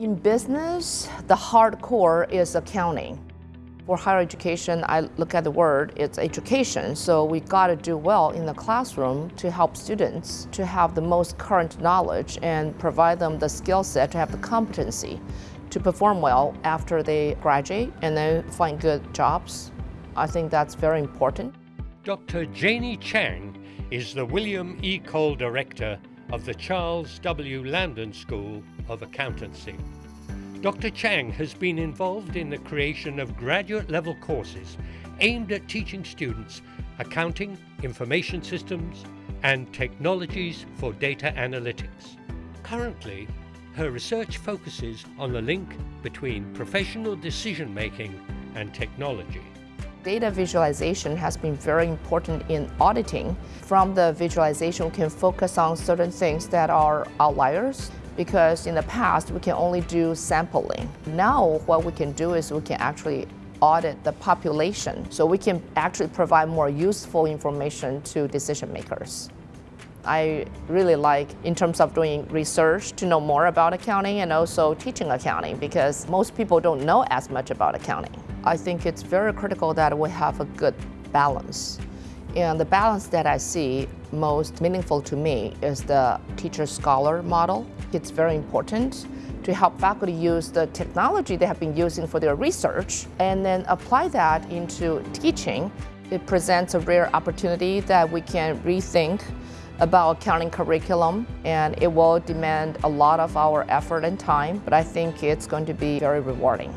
In business, the hardcore is accounting. For higher education, I look at the word, it's education. So we got to do well in the classroom to help students to have the most current knowledge and provide them the skill set to have the competency to perform well after they graduate and then find good jobs. I think that's very important. Dr. Janie Chang is the William E. Cole Director of the Charles W. Lamden School of Accountancy. Dr. Chang has been involved in the creation of graduate level courses aimed at teaching students accounting, information systems, and technologies for data analytics. Currently, her research focuses on the link between professional decision making and technology. Data visualization has been very important in auditing. From the visualization, we can focus on certain things that are outliers because in the past we can only do sampling. Now what we can do is we can actually audit the population so we can actually provide more useful information to decision makers. I really like in terms of doing research to know more about accounting and also teaching accounting because most people don't know as much about accounting. I think it's very critical that we have a good balance. And the balance that I see most meaningful to me is the teacher-scholar model. It's very important to help faculty use the technology they have been using for their research and then apply that into teaching. It presents a rare opportunity that we can rethink about accounting curriculum and it will demand a lot of our effort and time, but I think it's going to be very rewarding.